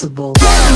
Possible.